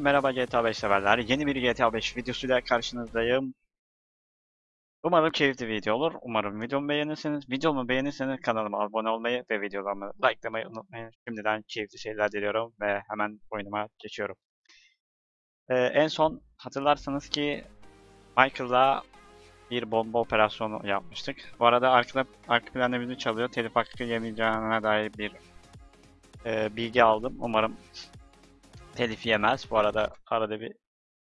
Merhaba GTA 5 severler. Yeni bir GTA 5 videosuyla karşınızdayım. Umarım keyifli video olur. Umarım videomu beğenirsiniz. Videomu beğenirseniz kanalıma abone olmayı ve videolarımı likelamayı unutmayın. Şimdiden keyifli şeyler diliyorum ve hemen oyunuma geçiyorum. Ee, en son hatırlarsanız ki Michael'la bir bomba operasyonu yapmıştık. Bu arada arka, arka planda müzik çalıyor. Telif hakkı yemeyeceğine dair bir e, bilgi aldım. Umarım telif yemez. Bu arada arada bir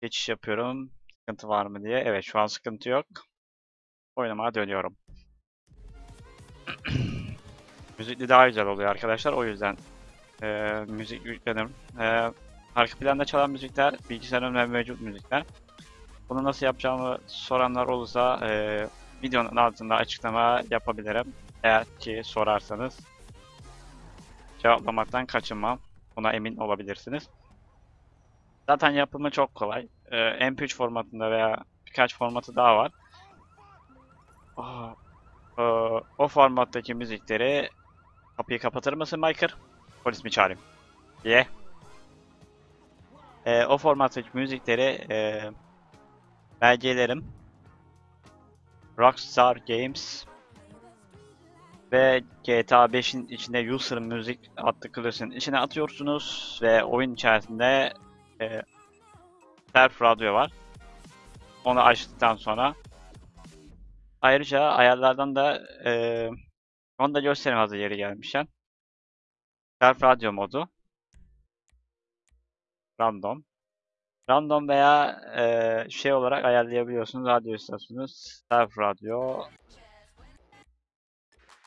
geçiş yapıyorum. Sıkıntı var mı diye. Evet şu an sıkıntı yok. Oynamaya dönüyorum. Müzikli daha güzel oluyor arkadaşlar. O yüzden e, müzik yükledim. E, arka planda çalan müzikler bilgisayarımda mevcut müzikler. Bunu nasıl yapacağımı soranlar olursa e, videonun altında açıklama yapabilirim. Eğer ki sorarsanız cevaplamaktan kaçınmam. Buna emin olabilirsiniz. Zaten yapımı çok kolay. Ee, MP3 formatında veya birkaç formatı daha var. Aa, ee, o formattaki müzikleri kapıyı kapatır mısın Michael? Polis mi çağırayım? Ye. Ee, o formattaki müzikleri e, belgelerim Rockstar Games ve GTA 5'in içinde User Music adlı klasın içine atıyorsunuz ve oyun içerisinde e, Self Radyo var. Onu açtıktan sonra ayrıca ayarlardan da e, onu da göstereyim hazır yeri gelmişken. Self Radyo modu Random Random veya e, şey olarak ayarlayabiliyorsunuz radyo istasyonu Self Radyo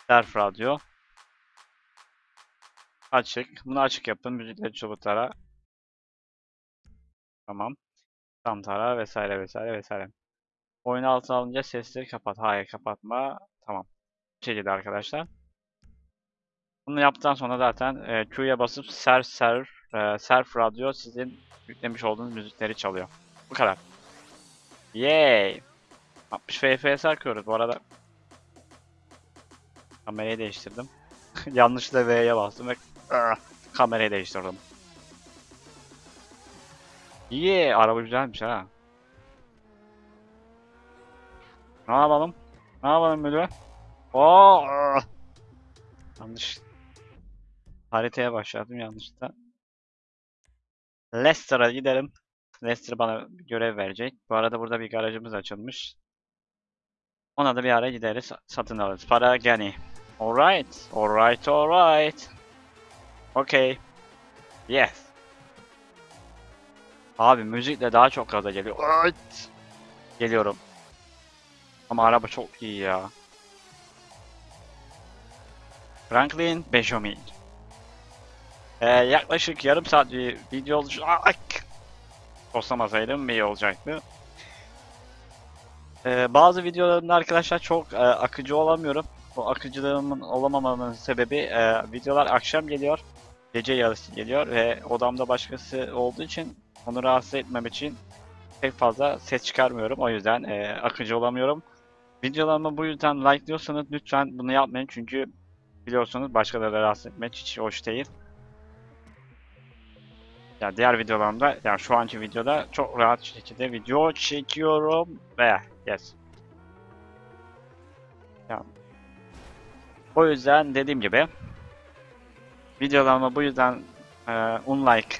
Self Radyo Açık. Bunu açık yapın. Müzikleri çubuklara Tamam. Tam tara vesaire vesaire vesaire. Oyunu altına alınca sesleri kapat. Hayır kapatma. Tamam. Bu şekilde arkadaşlar. Bunu yaptıktan sonra zaten e, Q'ya basıp ser ser e, Self Radyo sizin yüklemiş olduğunuz müzikleri çalıyor. Bu kadar. Yay! 60 FPS akıyoruz bu arada. Kamerayı değiştirdim. Yanlışlıkla V'ye bastım ve ah, kamerayı değiştirdim. İyi, araba güzelmiş ha. Ne yapalım? Ne yapalım böyle? Oo! Yanlış. Haritaya başladım yanlışlıkla. Leicester'a gidelim. Leicester bana görev verecek. Bu arada burada bir garajımız açılmış. Ona da bir ara gideriz, satın alırız. Para gani. Alright, alright, alright. Okay. Yes. Abi müzikle daha çok gaza geliyor. Evet. Geliyorum. Ama araba çok iyi ya. Franklin Benjamin. Ee, yaklaşık yarım saat bir video olmuş. Ak! Toslamasaydım iyi olacaktı. Ee, bazı videolarımda arkadaşlar çok e, akıcı olamıyorum. Bu akıcılığımın olamamamın sebebi e, videolar akşam geliyor. Gece yarısı geliyor ve odamda başkası olduğu için onu rahatsız etmem için pek fazla ses çıkarmıyorum. O yüzden e, akıcı olamıyorum. Videolarımı bu yüzden likeliyorsanız lütfen bunu yapmayın çünkü biliyorsunuz başkaları rahatsız etmek hiç hoş değil. Ya diğer videolarımda, yani şu anki videoda çok rahat şekilde video çekiyorum ve yes. Yani, o yüzden dediğim gibi videolarımı bu yüzden e, unlike,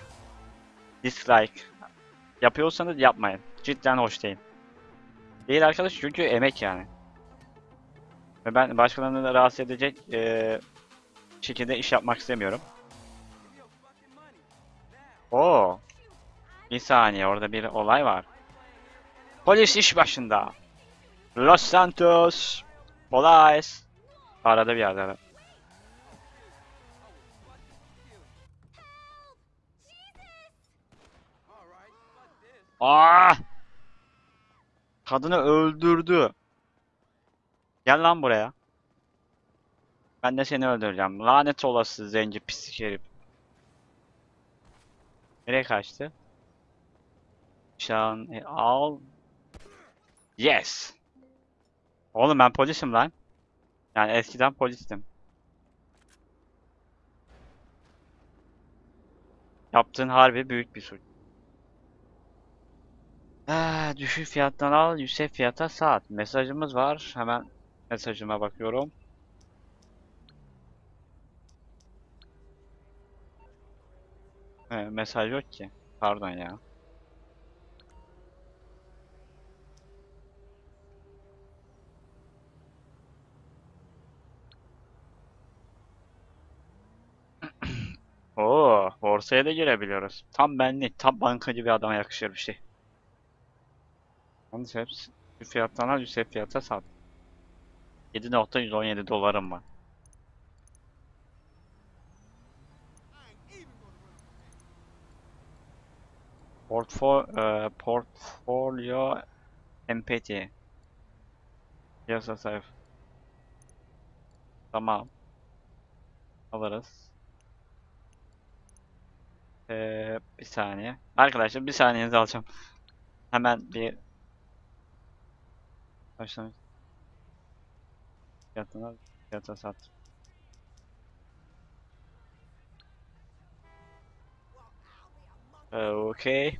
dislike yapıyorsanız yapmayın. Cidden hoş değil. Değil arkadaş çünkü emek yani. Ve ben başkalarını rahatsız edecek e, şekilde iş yapmak istemiyorum. Oo. Bir saniye orada bir olay var. Polis iş başında. Los Santos. Polis. Arada bir yerde. Aa! Kadını öldürdü. Gel lan buraya. Ben de seni öldüreceğim. Lanet olası zenci pislik herif. Nereye kaçtı? Şan e, al. Yes. Oğlum ben polisim lan. Yani eskiden polistim. Yaptığın harbi büyük bir suç. Düşük fiyattan al, yüksek fiyata sat. Mesajımız var. Hemen mesajıma bakıyorum. He, mesaj yok ki. Pardon ya. Oo, borsaya da girebiliyoruz. Tam benlik, tam bankacı bir adama yakışır bir şey. Yalnız hepsi fiyattan al, yüksek fiyata sat. 7.117 dolarım var. Portfo e, portfolio empty. Piyasa sayf. Tamam. Alırız. Ee, bir saniye. Arkadaşlar bir saniyenizi alacağım. Hemen bir başlamış. Fiyatına fiyata sat. Ee, Okey.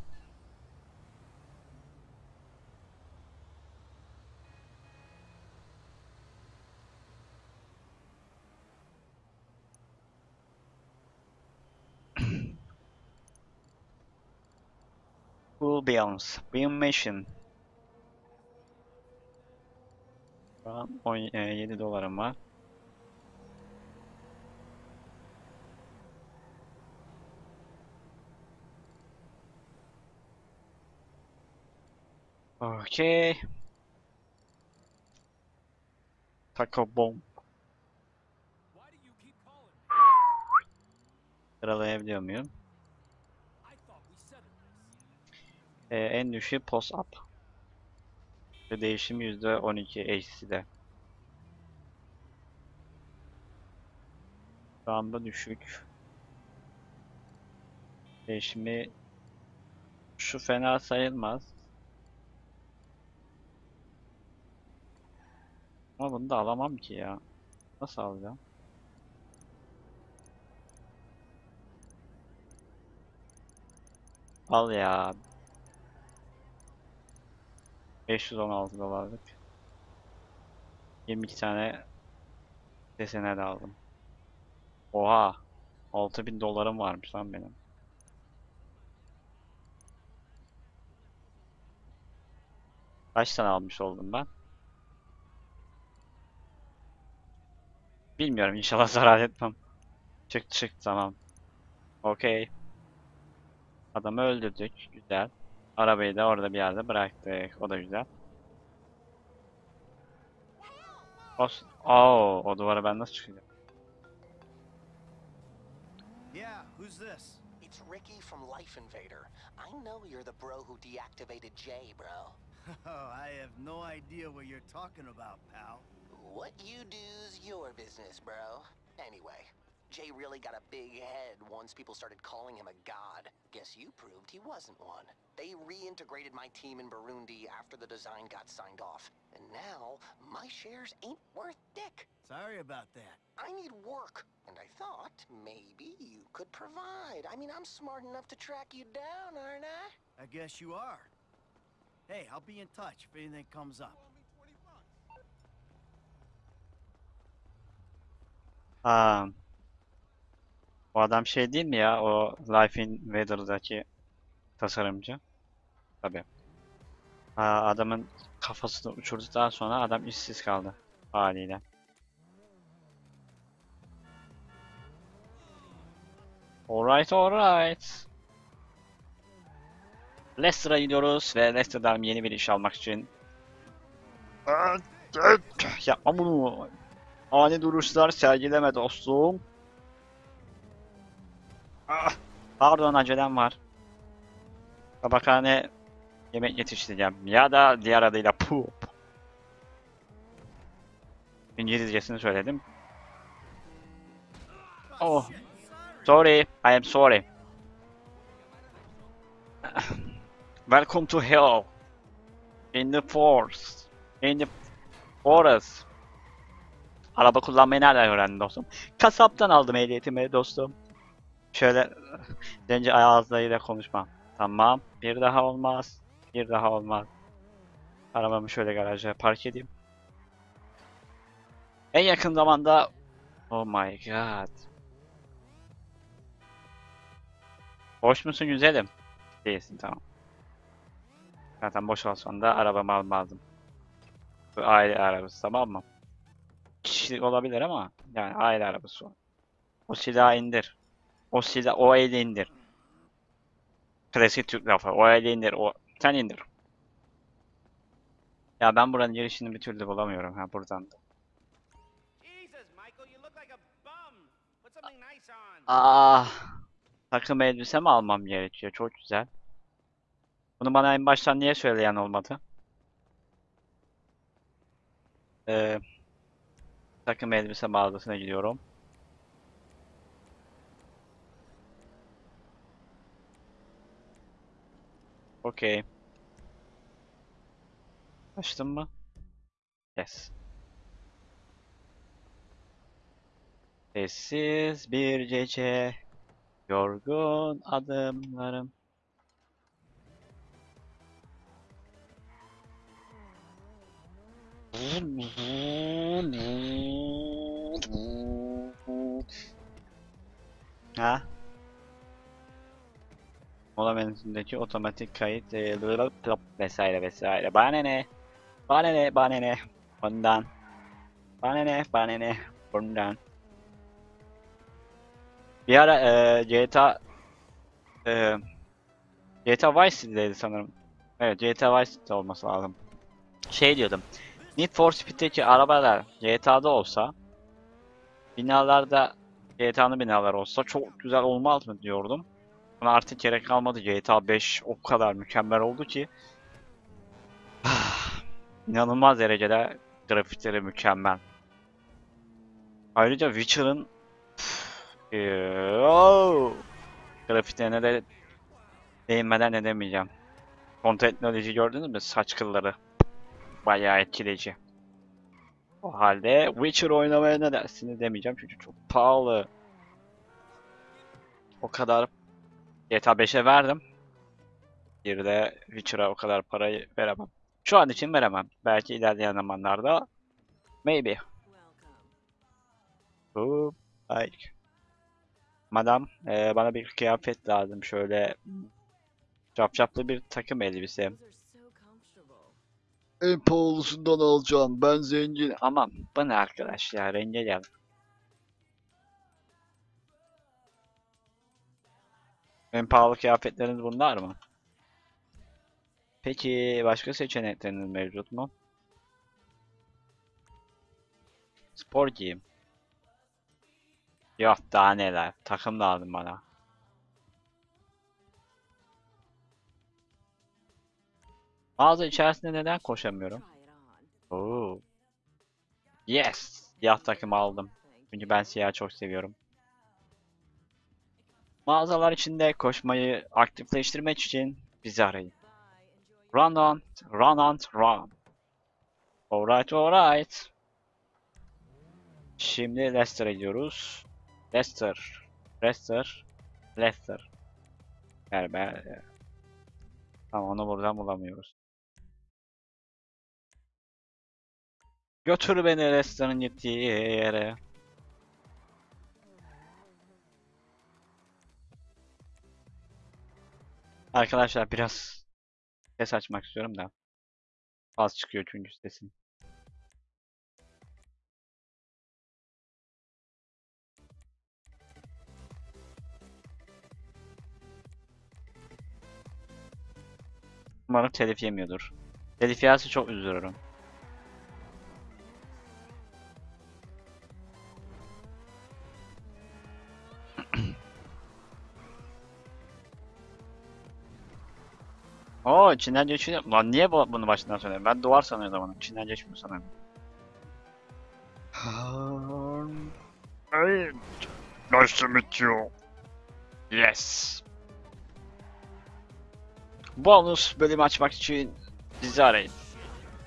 Cool Beans. Bean Machine. Şu an 17 dolarım var. Okey. Taco Bomb. Sıralayabiliyor muyum? Ee, en düşüğü post up. Ve değişim %12 HC'de. Şu anda düşük. Değişimi şu fena sayılmaz. Ama bunu da alamam ki ya. Nasıl alacağım? Al ya. 516 dolarlık. 22 tane desene de aldım. Oha. 6000 dolarım varmış lan benim. Kaç tane almış oldum ben? Bilmiyorum inşallah zarar etmem. Çık çık tamam. Okey. Adamı öldürdük. Güzel. Arabayı da orada bir yerde bıraktık. O da güzel. Os Oo, o duvara ben nasıl çıkacağım? Yeah, who's this? It's Ricky from Life Invader. I know you're the bro who deactivated Jay, bro. Oh, I have no idea what you're talking about, pal. What you do's your business, bro. Anyway, Jay really got a big head once people started calling him a god. Guess you proved he wasn't one. They reintegrated my team in Burundi after the design got signed off. And now, my shares ain't worth dick. Sorry about that. I need work, and I thought maybe you could provide. I mean, I'm smart enough to track you down, aren't I? I guess you are. Hey, I'll be in touch if anything comes up. Aa, o adam şey değil mi ya? O Life Invader'daki tasarımcı. Tabii. Aa, adamın kafasını uçurduktan sonra adam işsiz kaldı haliyle. Alright, alright. Leicester'a gidiyoruz ve Leicester'dan yeni bir iş almak için Yapma bunu. Ani duruşlar sergileme dostum. Ah, pardon acelem var. Tabakhane yemek yetiştireceğim. Ya da diğer adıyla poop. İngilizcesini söyledim. Oh. Sorry, I am sorry. Welcome to hell. In the forest. In the forest. Araba kullanmayı nereden öğrendin dostum? Kasaptan aldım ehliyetimi dostum. Şöyle zenci ağızlarıyla konuşmam. Tamam. Bir daha olmaz. Bir daha olmaz. Arabamı şöyle garaja park edeyim. En yakın zamanda Oh my god. Boş musun güzelim? Değilsin tamam. Zaten boş olsan da arabamı almazdım. Bu aile arabası tamam mı? Kişilik olabilir ama yani aile arabası o. O silahı indir. O silah o eli indir. Klasik Türk lafı. O eli indir. O sen indir. Ya ben buranın girişini bir türlü bulamıyorum ha buradan da. Ah, takım elbise mi almam gerekiyor? Çok güzel. Bunu bana en baştan niye söyleyen olmadı? Ee, takım elbise mağazasına gidiyorum. Okey. Açtın mı? Yes. Sessiz bir gece, yorgun adımlarım. Ha? Mola menüsündeki otomatik kayıt e, vesaire vesaire. Bana ne? Bana ne? Bana ne? Bundan. Bana ne? Bana ne? Bundan. Bir ara e, GTA e, GTA Vice City'deydi sanırım. Evet GTA Vice olması lazım. Şey diyordum. Need for Speed'deki arabalar GTA'da olsa binalarda GTA'nın binaları olsa çok güzel olmaz mı diyordum. Buna artık gerek kalmadı. GTA 5 o kadar mükemmel oldu ki inanılmaz derecede grafikleri mükemmel. Ayrıca Witcher'ın Yoo. Grafiklerine de değinmeden edemeyeceğim. Son teknoloji gördünüz mü? Saç kılları. Bayağı etkileyici. O halde Witcher oynamaya ne dersiniz demeyeceğim çünkü çok pahalı. O kadar GTA 5'e verdim. Bir de Witcher'a o kadar parayı veremem. Şu an için veremem. Belki ilerleyen zamanlarda maybe. Bu like. Madam, eee, bana bir kıyafet lazım. Şöyle capcaplı bir takım elbise. En pahalısından alacağım. Ben zengin. Aman bu ne arkadaş ya renge gel. En pahalı kıyafetleriniz bunlar mı? Peki başka seçenekleriniz mevcut mu? Spor giyim. Yok daha neler. Takım lazım bana. Mağaza içerisinde neden koşamıyorum? Oo. Yes. Siyah takımı aldım. Çünkü ben siyah çok seviyorum. Mağazalar içinde koşmayı aktifleştirmek için bizi arayın. Run on, run on, run. Alright, alright. Şimdi Leicester'a gidiyoruz. Leicester, Leicester, Leicester. Yani. Tamam onu buradan bulamıyoruz. Götür beni Leicester'ın gittiği yere. Arkadaşlar biraz ses açmak istiyorum da. Az çıkıyor çünkü sesim. Umarım telif yemiyordur. Telif yerse çok üzülürüm. Oo içinden geçiyor. Lan niye bu, bunu başından söylüyorum? Ben duvar sanıyordum onu. İçinden geçmiyor sanırım. Hey, nice to meet you. Yes. Bonus bölümü açmak için bizi arayın.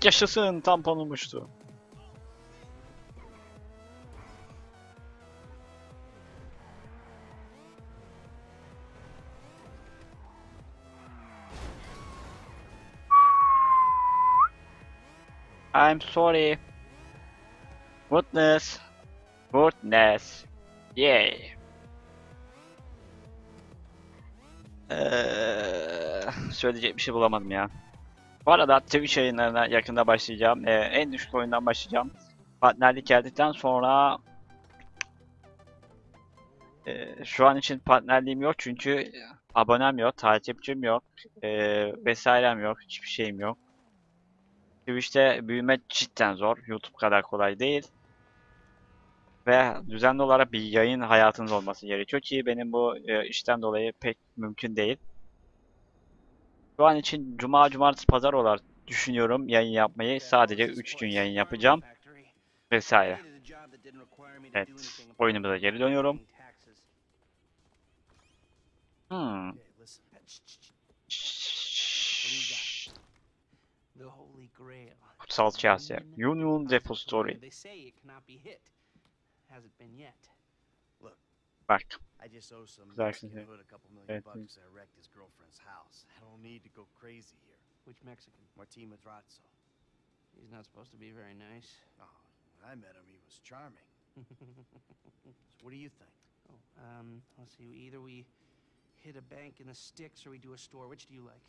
Yaşasın tamponum I'm sorry. Goodness. Goodness. Yay. Eee, söyleyecek bir şey bulamadım ya. Bu arada Twitch yayınlarına yakında başlayacağım. Ee, en düşük oyundan başlayacağım. Partnerlik geldikten sonra ee, şu an için partnerliğim yok çünkü abonem yok, takipçim yok, ee, vesairem yok, hiçbir şeyim yok. Twitch'te büyüme cidden zor. YouTube kadar kolay değil. Ve düzenli olarak bir yayın hayatınız olması gerekiyor ki benim bu e, işten dolayı pek mümkün değil. Şu an için cuma, cumartesi, pazar olarak düşünüyorum yayın yapmayı. Sadece 3 gün yayın yapacağım vesaire. Evet, oyunumuza geri dönüyorum. Hmm. Grail. Kutsal kase. Union Depository. They say it cannot be hit. Hasn't been yet. Bak. I just owe some Güzel Mexican şimdi. hood a couple million Evet, bucks 'cause I wrecked his girlfriend's house. I don't need to go crazy here. Which Mexican? Martin Madrazo. He's not supposed to be very nice. Oh, when I met him, he was charming. So what do you think? Oh, um, let's see. Either we hit a bank in the sticks or we do a store. Which do you like?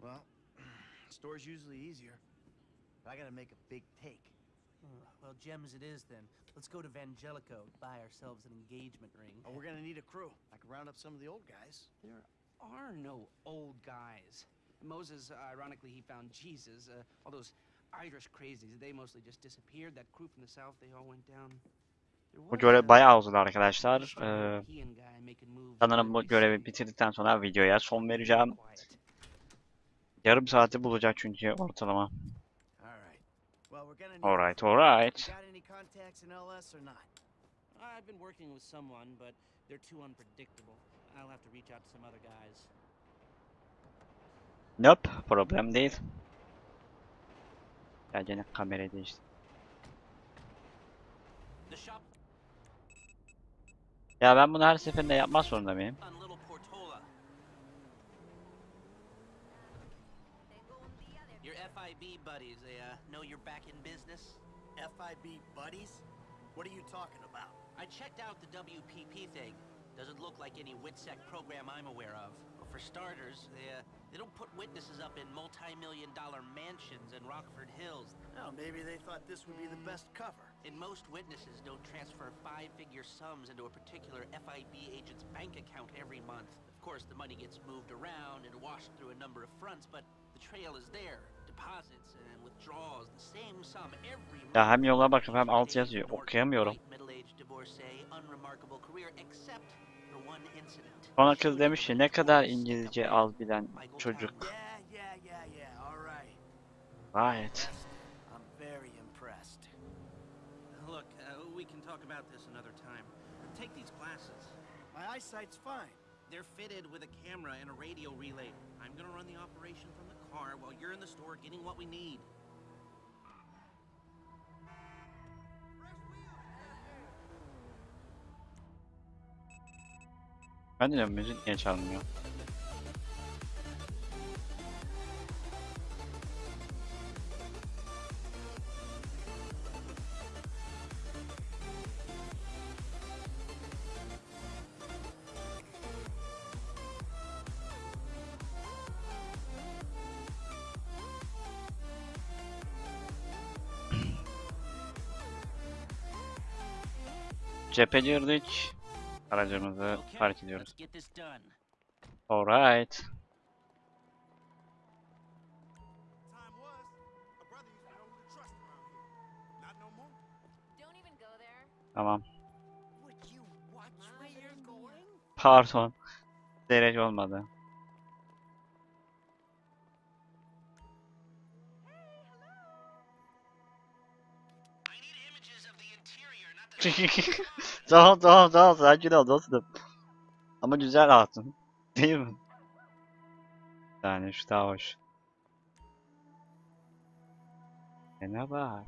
Well, store's usually easier. But I gotta make a big take. Well, gems it is then. Let's go to Vangelico, buy ourselves an engagement ring. Oh, we're gonna need a crew. I can round up some of the old guys. There are no old guys. Moses, uh, ironically, he found Jesus. Uh, all those Irish crazies, they mostly just disappeared. That crew from the south, they all went down. Bu görev bayağı uzadı arkadaşlar. Ee, sanırım bu görevi bitirdikten sonra videoya son vereceğim. Yarım saati bulacak çünkü ortalama. All right. Well, we're gonna need. Alright, You alright. got any contacts in LS or not? I've been working with someone, but they're too unpredictable. I'll have to reach out to some other guys. Nope, problem değil. Ya gene kamerayı değiştir. The shop Ya ben bunu her seferinde yapmak zorunda mıyım? on Little Portola. Your FIB buddies, they uh, know you're back in business? FIB buddies? What are you talking about? I checked out the WPP thing. Doesn't look like any WITSEC program I'm aware of. But for starters, they, uh, they don't put witnesses up in multi-million dollar mansions in Rockford Hills. Oh, maybe they thought this would be the best cover. And most witnesses don't transfer five-figure sums into a particular FIB agent's bank account every month. Of course, the money gets moved around and washed through a number of fronts, but the trail is there. Ya hem yola bakıp hem alt yazıyor. Okuyamıyorum. Sonra kız demiş ki ne kadar İngilizce az bilen çocuk. Gayet. Uh. They're fitted with a camera and a radio relay. I'm gonna run the operation from the car while you're in the store getting what we need. No more. Don't even go there. Tamam. Pardon. Derece olmadı. tamam tamam tamam sakin ol dostum. Ama güzel hatun. Değil mi? Yani şu daha bak.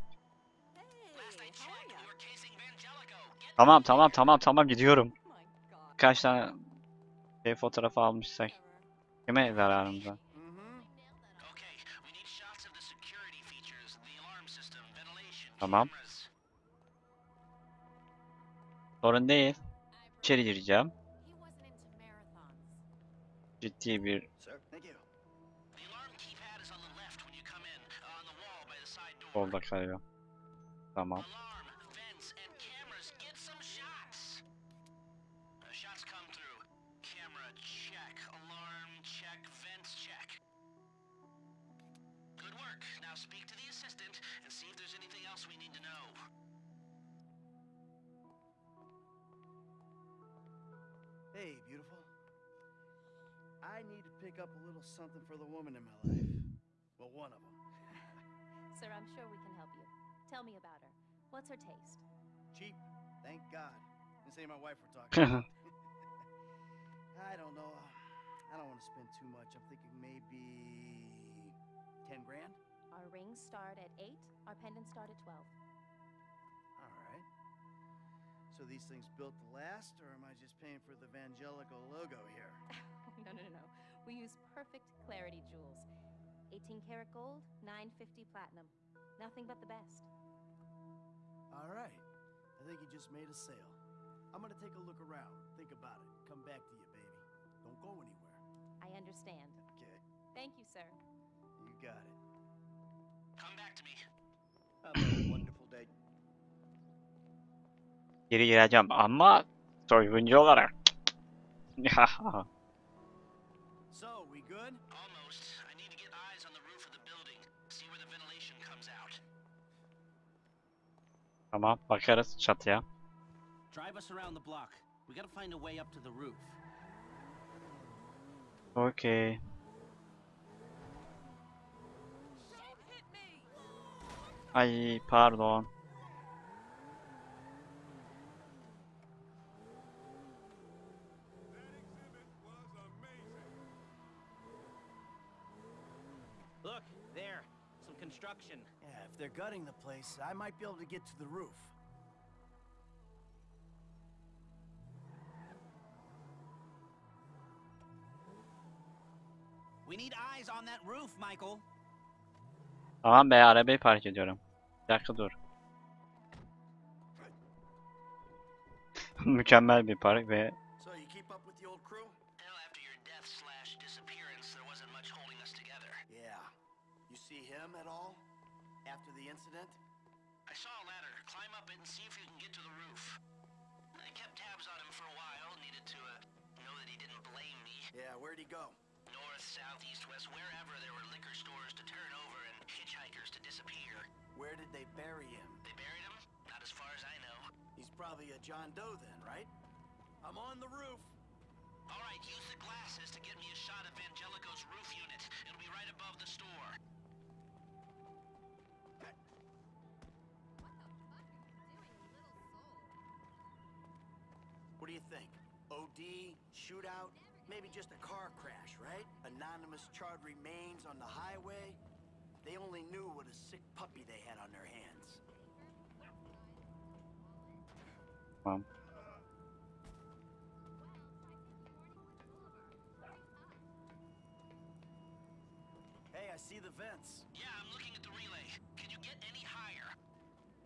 Were casing Vangelico. Get Tamam tamam tamam tamam gidiyorum. Kaç tane şey fotoğrafı almışsak. Kime zararımıza? Mm-hmm. Sorun değil. İçeri gireceğim. Ciddi bir Sir, thank you. Little something for the woman in my life. Well, one of them. Sir, I'm sure we can help you. Tell me about her. What's her taste? Cheap, thank God. This ain't my wife we're talking about. I don't know. I don't want to spend too much. I'm thinking maybe 10 grand? Our rings start at 8, our pendants start at 12. All right. So these things built to last, or am I just paying for the Vangelico logo here? no, no, no, no. We use perfect clarity jewels. 18 karat gold, 950 platinum. Nothing but the best. All right. I think you just made a sale. I'm gonna take a look around. Think about it. Come back to you, baby. Don't go anywhere. I understand. Okay. Thank you, sir. You got it. Come back to me. Have a wonderful day. Geri gireceğim ama soyguncu olarak. tamam bakarız çatıya. Drive us around the block. We gotta find a way up to the roof. Okey. Ay pardon. They're gutting the place, I might be able to get to the roof. We need eyes on that roof, Michael. Tamam be arabayı park ediyorum. Bir dakika dur. Mükemmel bir park ve So, you keep up with the old crew? Hell, after your death slash disappearance, there wasn't much holding us together. Yeah. You see him at all? Incident? I saw a ladder. Climb up it and see if you can get to the roof. I kept tabs on him for a while. Needed to uh, know that he didn't blame me. Yeah, where'd he go? North, south, east, west, wherever there were liquor stores to turn over and hitchhikers to disappear. Where did they bury him? They buried him? Not as far as I know. He's probably a John Doe then, right? I'm on the roof. All right, use the glasses to get me a shot of Angelico's roof unit. It'll be right above the store. Shootout, maybe just a car crash, right? Anonymous charred remains on the highway. They only knew what a sick puppy they had on their hands. tamam. Hey, I see the vents. Yeah, I'm looking at the relay. Can you get any higher?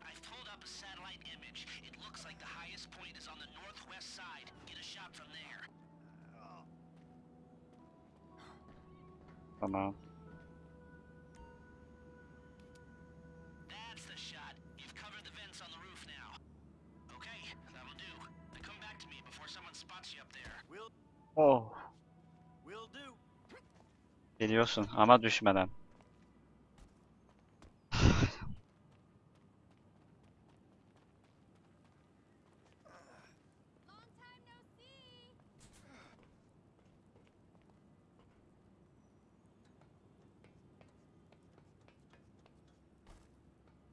I've pulled up a satellite image. It looks like the highest point is on the northwest side. Get a shot from there. Will Oh. will do. Geliyorsun ama düşmeden.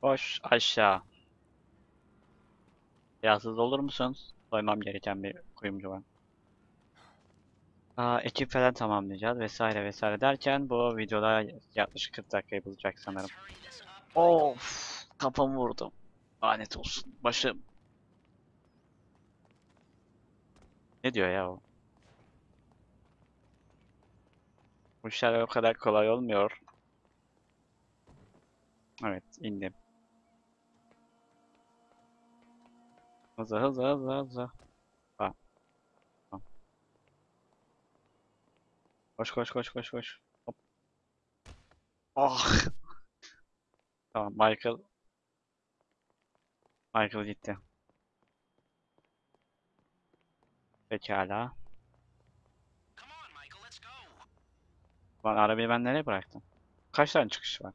Koş aşağı. Biraz hızlı olur musun? Soymam gereken bir kuyumcu var. Aa, ekip falan tamamlayacağız vesaire vesaire derken bu videoda yaklaşık 40 dakikayı bulacak sanırım. Of, kafamı vurdum. Lanet olsun. Başım. Ne diyor ya o? Bu işler o kadar kolay olmuyor. Evet, indim. Hızlı hızlı hızlı hızlı. Tamam. Koş koş koş koş koş. Hop. Ah. Tamam Michael. Michael gitti. Pekala. Lan arabayı ben nereye bıraktım? Kaç tane çıkış var?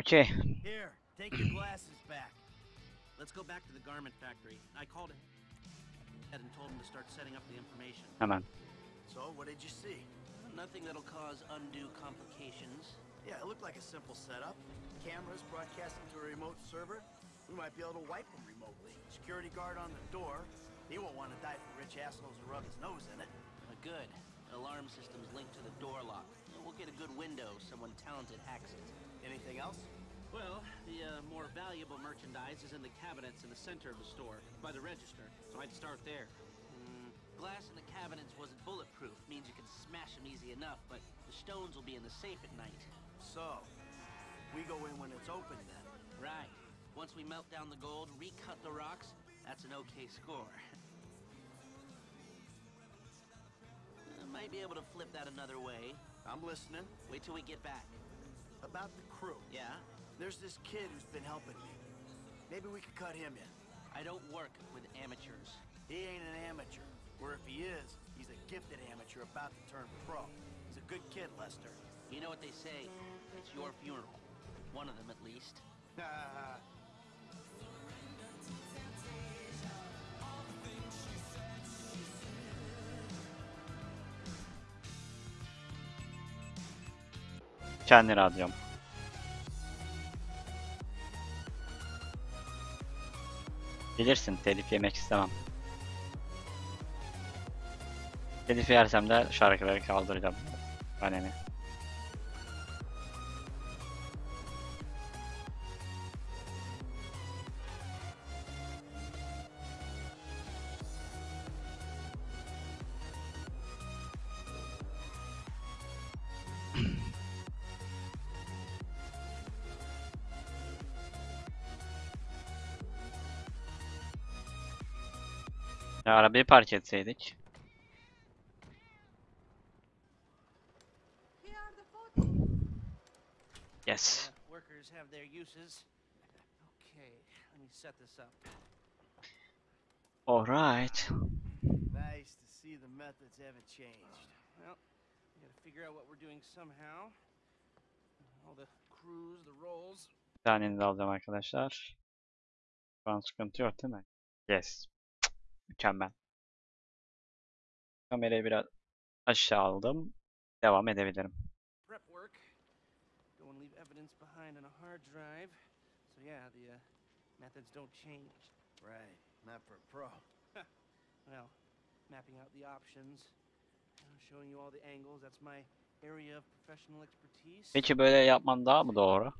Okey. Here, take your glasses back. Let's go back to the garment factory. I called it and told him to start setting up the information. Come on. So, what did you see? Nothing that'll cause undue complications. Yeah, it looked like a simple setup. Cameras broadcasting to a remote server. We might be able to wipe them remotely. Security guard on the door. He won't want to die for rich assholes who rub his nose in it. Uh, good. Alarm system's linked to the door lock. We'll get a good window. Someone talented hacks it. Anything else? Well, the uh, more valuable merchandise is in the cabinets in the center of the store, by the register. So I'd start there. Mm, glass in the cabinets wasn't bulletproof. Means you can smash them easy enough, but the stones will be in the safe at night. So, we go in when it's open then. Right. Once we melt down the gold, recut the rocks, that's an okay score. Uh, might be able to flip that another way. I'm listening. Wait till we get back. About the crew. Yeah? There's this kid who's been helping me. Maybe we could cut him in. I don't work with amateurs. He ain't an amateur. Or if he is, he's a gifted amateur about to turn pro. He's a good kid, Lester. You know what they say? It's your funeral. One of them, at least. Kendi radyom. Bilirsin telif yemek istemem. Telif yersem de şarkıları kaldıracağım. Bana arabayı park etseydik. Yes. Workers have their uses. Okay, let me set this up. Alright. Nice to see the methods haven't changed. Well, we gotta figure out what we're doing somehow. All the crews, the roles. Bir tanenizi alacağım arkadaşlar. Şu an sıkıntı yok değil mi? Yes. Mükemmel. Kamerayı biraz aşağı aldım. Devam edebilirim. Well, mapping out the options, showing you all the angles. That's my area of professional expertise. Peki böyle yapman daha mı doğru?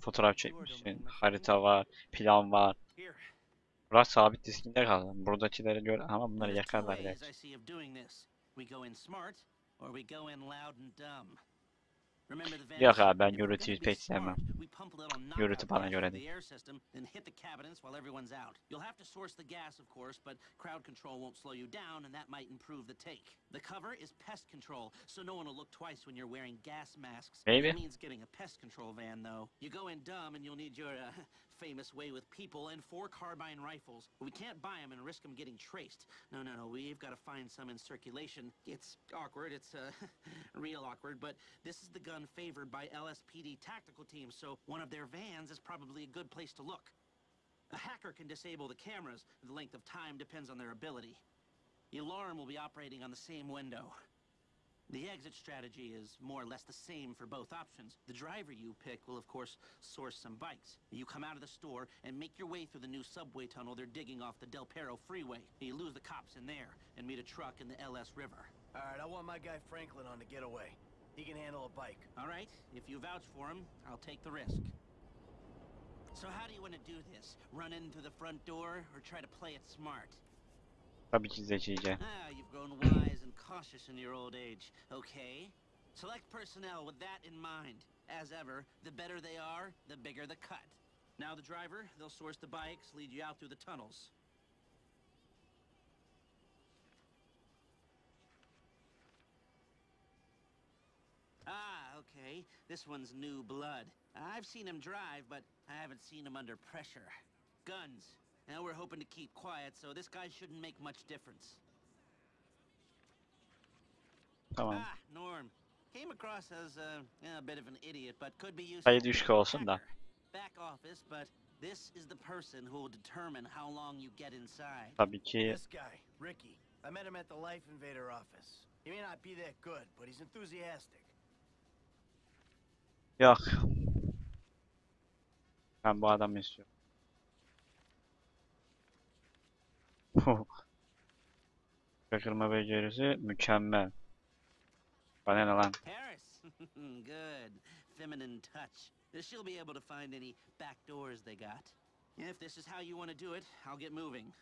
Fotoğraf çekmişsin, harita var, plan var. Burası sabit diskinde kaldı. Buradakileri gör ama bunları yakarlar ways gerçi. I see of doing this. We go in smart, or we go in loud and dumb. Remember the Yok abi ben be pek sevmem. knockout bana göre değil. Maybe. Famous way with people and four carbine rifles. We can't buy them and risk them getting traced. No, no, no. We've got to find some in circulation. It's awkward. It's uh, real awkward. But this is the gun favored by LSPD tactical teams, so one of their vans is probably a good place to look. A hacker can disable the cameras. The length of time depends on their ability. The alarm will be operating on the same window. The exit strategy is more or less the same for both options. The driver you pick will, of course, source some bikes. You come out of the store and make your way through the new subway tunnel they're digging off the Del Perro freeway. You lose the cops in there and meet a truck in the LS River. All right, I want my guy Franklin on the getaway. He can handle a bike. All right, if you vouch for him, I'll take the risk. So how do you want to do this? Run in through the front door or try to play it smart? Zekice. Ah, you've grown wise and cautious in your old age. Okay. Select personnel with that in mind. as ever, the better they are, the bigger the cut. Now the driver, they'll source the bikes, lead you out through the tunnels. Ah, okay. This one's new blood. I've seen him drive, but I haven't seen him under pressure. Guns. Now we're hoping to keep quiet, so this guy shouldn't make much difference. Tamam. Ah, Norm. Came across as uh, a bit of an idiot, but could be useful. Sayı düşük olsun da. Hacker. Back office, but this is the person who will determine how long you get inside. Tabii ki This guy, Ricky. I met him at the Life Invader office. He may not be that good, but he's enthusiastic. yok. Ben bu adamı istiyorum. Şaşırma becerisi mükemmel. Bana ne lan? Harris. Good. Feminine touch. She'll be able to find any back doors they got. If this is how you want to do it, I'll get moving.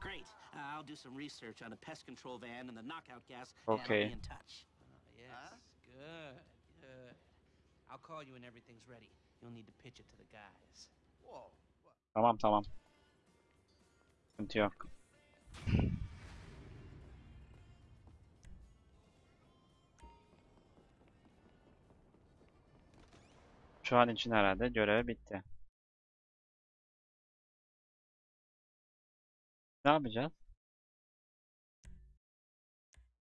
Great. I'll do some research on the pest control van and the knockout gas, and I'll Okay. be in touch. Oh, yes. Good. Good. I'll call you when everything's ready. You'll need to pitch it to the guys. Whoa. Tamam tamam. Sıkıntı yok. Şu an için herhalde görev bitti. Ne yapacağız?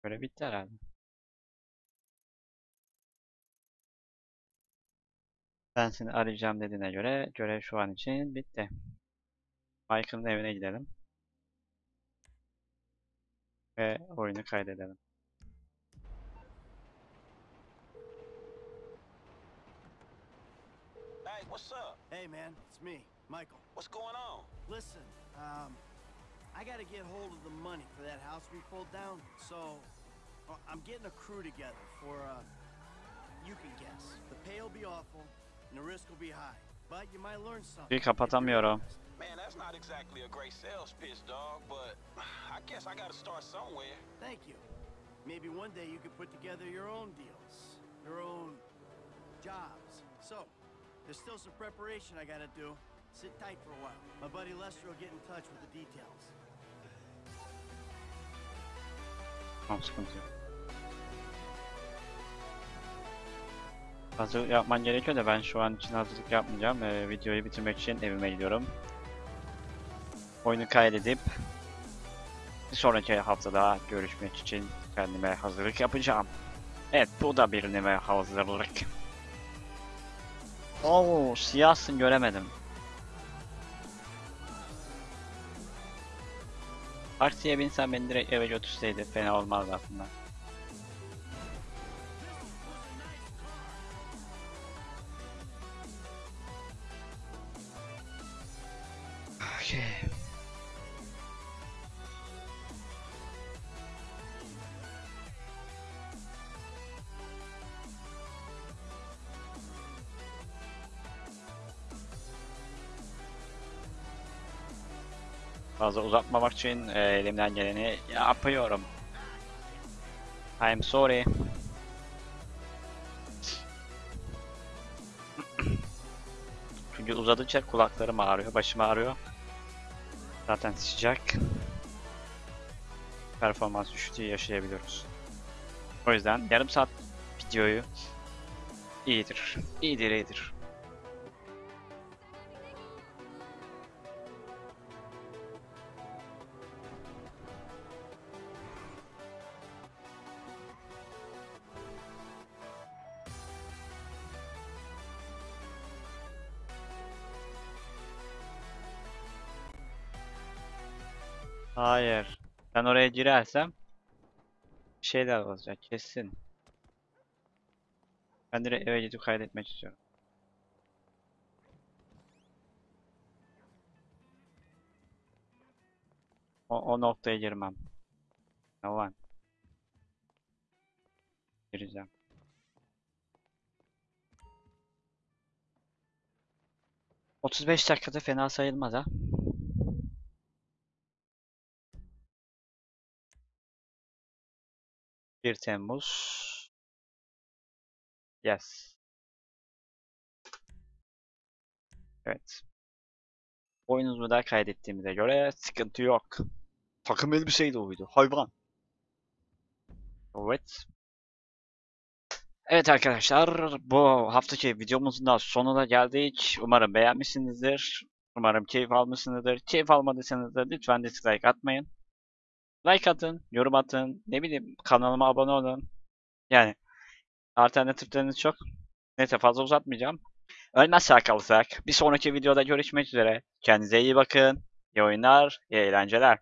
Görev bitti herhalde. Ben seni arayacağım dediğine göre görev şu an için bitti. Michael'ın evine gidelim. Ve oyunu kaydedelim. Hey, what's up? Hey, man, it's me, Michael. What's going on? Listen, um, I gotta get hold of the money for that house we pulled down, so uh, I'm getting a crew together for, uh, you can guess. The pay will be awful, and the risk will be high, but you might learn something. Bir kapatamıyorum. Honest. Man, that's not exactly a great sales pitch, dog, but I guess I gotta start somewhere. Thank you. Maybe one day you could put together your own deals, your own jobs. So, there's still some preparation I gotta do. Sit tight for a while. My buddy Lester will get in touch with the details. Tamam sıkıntı yok. Hazırlık yapman gerekiyor da ben şu an için hazırlık yapmayacağım. Ee, videoyu bitirmek için evime gidiyorum. Oyunu kaydedip bir sonraki haftada görüşmek için kendime hazırlık yapacağım. Evet bu da bir neme hazırlık. Oo siyahsın göremedim. Taksiye binsen beni direkt eve götürseydi fena olmazdı aslında. Fazla uzatmamak için e, elimden geleni yapıyorum. I'm sorry. Çünkü uzadıkça kulaklarım ağrıyor, başım ağrıyor. Zaten sıcak. Performans düşüklüğü yaşayabiliyoruz. O yüzden yarım saat videoyu iyidir. İyidir, iyidir. Girersem bir şeyler olacak kesin. Ben direkt eve gidip kaydetmek istiyorum. O, o noktaya girmem. Var? Gireceğim. Otuz beş dakikada fena sayılmaz ha. Bir Temmuz Yes. Evet. Oyununuzu da kaydettiğimize göre sıkıntı yok. Takım elbiseyle uydu. Hayvan. Evet. Evet arkadaşlar bu haftaki videomuzun da sonuna geldik. Umarım beğenmişsinizdir. Umarım keyif almışsınızdır. Keyif almadıysanız da lütfen dislike atmayın. Like atın, yorum atın, ne bileyim kanalıma abone olun. Yani alternatifleriniz çok. Neyse fazla uzatmayacağım. Ölmezsek kalırsak bir sonraki videoda görüşmek üzere. Kendinize iyi bakın. İyi oyunlar, iyi eğlenceler.